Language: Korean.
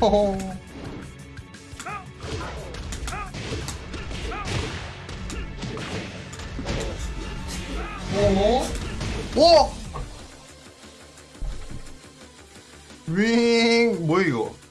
호호. 오? 오! 윙! 뭐야 이거?